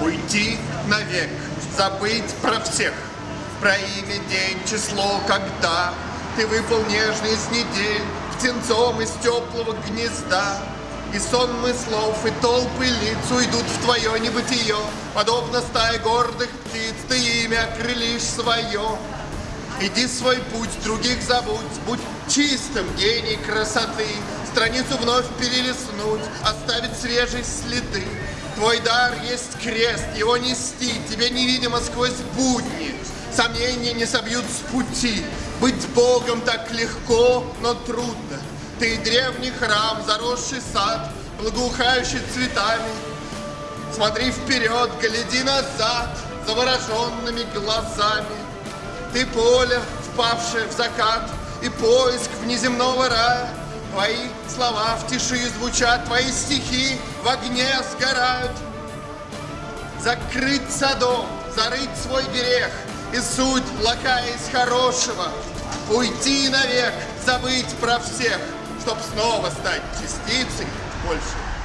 уйти навек, забыть про всех, про имя, день, число, когда ты выпал нежно из недель, птенцом из теплого гнезда. И сонмы слов, и толпы лиц уйдут в твое небытие, Подобно стае гордых птиц, ты имя окрылишь свое. Иди свой путь, других забудь, будь чистым, гений красоты, Страницу вновь перелистнуть, оставить свежие следы. Твой дар есть крест, его нести, тебе невидимо сквозь будни. Сомнения не собьют с пути, быть Богом так легко, но трудно. Ты древний храм, заросший сад, благоухающий цветами. Смотри вперед, гляди назад, завороженными глазами. Ты поле, впавшее в закат, и поиск внеземного рая. Твои слова в тиши звучат, твои стихи в огне сгорают. Закрыть садом, зарыть свой берег, и суть плохая из хорошего. Уйти навек, забыть про всех, чтоб снова стать частицей больше